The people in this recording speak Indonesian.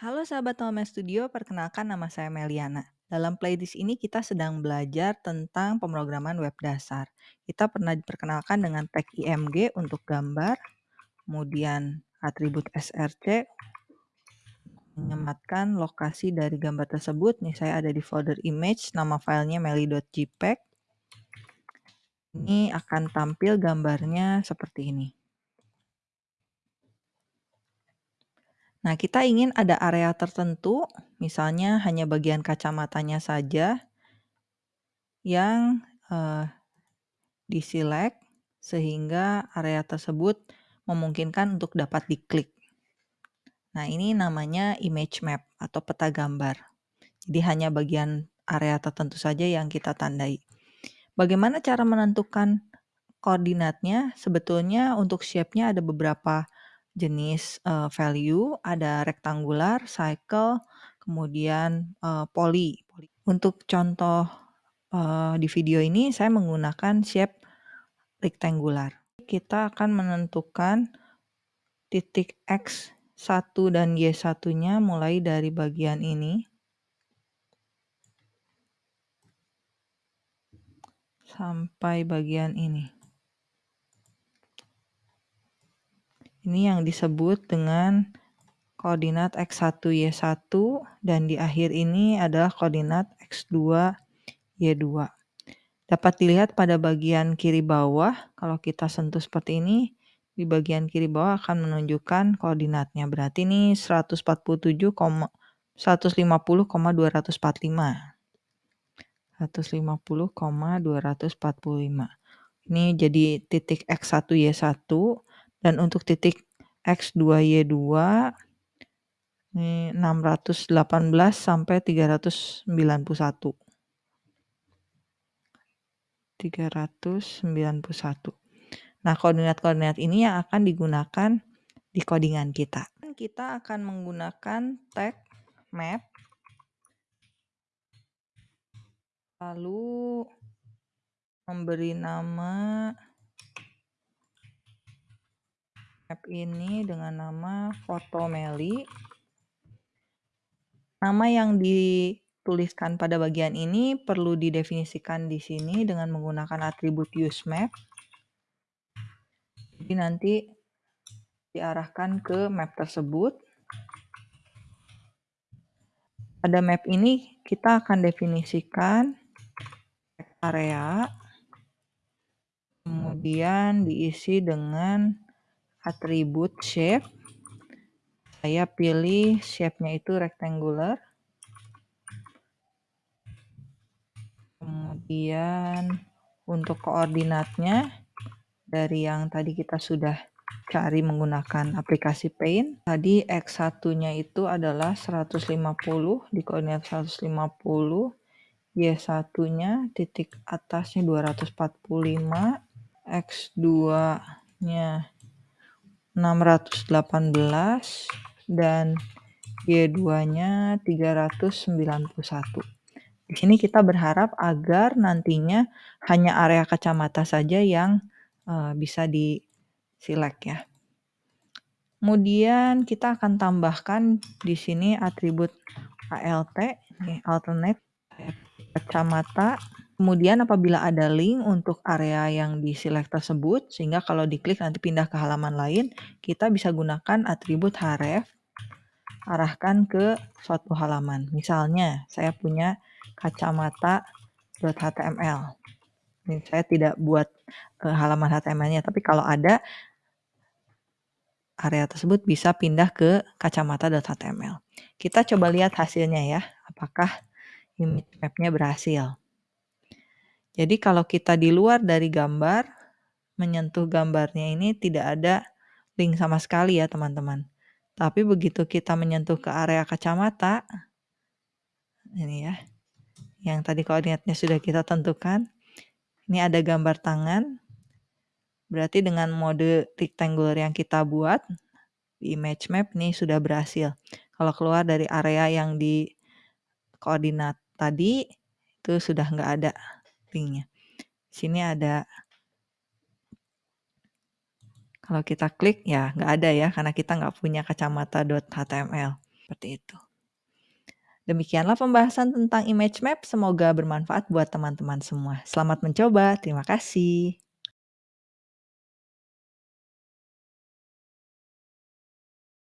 Halo sahabat Tome Studio, perkenalkan nama saya Meliana. Dalam playlist ini kita sedang belajar tentang pemrograman web dasar. Kita pernah diperkenalkan dengan tag IMG untuk gambar, kemudian atribut src, menyematkan lokasi dari gambar tersebut. Nih saya ada di folder image, nama filenya meli.jpeg. Ini akan tampil gambarnya seperti ini. Nah, kita ingin ada area tertentu, misalnya hanya bagian kacamatanya saja yang uh, diselect sehingga area tersebut memungkinkan untuk dapat diklik. Nah, ini namanya image map atau peta gambar. Jadi hanya bagian area tertentu saja yang kita tandai. Bagaimana cara menentukan koordinatnya? Sebetulnya untuk shape-nya ada beberapa jenis uh, value, ada rectangular, cycle, kemudian uh, poly. Untuk contoh uh, di video ini saya menggunakan shape rectangular. Kita akan menentukan titik X1 dan Y1-nya mulai dari bagian ini. Sampai bagian ini. Ini yang disebut dengan koordinat X1, Y1 dan di akhir ini adalah koordinat X2, Y2. Dapat dilihat pada bagian kiri bawah, kalau kita sentuh seperti ini, di bagian kiri bawah akan menunjukkan koordinatnya. Berarti ini 147, 150,245. 150,245. Ini jadi titik X1, Y1 dan untuk titik X2Y2 ini 618 sampai 391. 391. Nah, koordinat-koordinat ini yang akan digunakan di codingan kita. Kita akan menggunakan tag map lalu memberi nama app ini dengan nama foto Meli. Nama yang dituliskan pada bagian ini perlu didefinisikan di sini dengan menggunakan atribut useMap. Jadi nanti diarahkan ke map tersebut. Pada map ini kita akan definisikan area, kemudian diisi dengan atribut shape. Saya pilih shape-nya itu rectangular. Kemudian untuk koordinatnya dari yang tadi kita sudah cari menggunakan aplikasi Paint. Tadi X1-nya itu adalah 150 di koordinat 150. Y1-nya titik atasnya 245. X2-nya 618 dan Y2-nya 391. Di sini kita berharap agar nantinya hanya area kacamata saja yang uh, bisa di select ya. Kemudian kita akan tambahkan di sini atribut ALT, alternate kacamata Kemudian apabila ada link untuk area yang di select tersebut, sehingga kalau diklik nanti pindah ke halaman lain, kita bisa gunakan atribut href, arahkan ke suatu halaman. Misalnya, saya punya kacamata.html. Ini saya tidak buat uh, halaman HTML-nya, tapi kalau ada, area tersebut bisa pindah ke kacamata.html. Kita coba lihat hasilnya ya, apakah image map-nya berhasil. Jadi kalau kita di luar dari gambar, menyentuh gambarnya ini tidak ada link sama sekali ya teman-teman. Tapi begitu kita menyentuh ke area kacamata, ini ya, yang tadi koordinatnya sudah kita tentukan, ini ada gambar tangan, berarti dengan mode rectangular yang kita buat, di image map ini sudah berhasil. Kalau keluar dari area yang di koordinat tadi, itu sudah nggak ada linknya. Sini ada kalau kita klik ya nggak ada ya karena kita nggak punya kacamata.html. seperti itu. Demikianlah pembahasan tentang image map, semoga bermanfaat buat teman-teman semua. Selamat mencoba, terima kasih.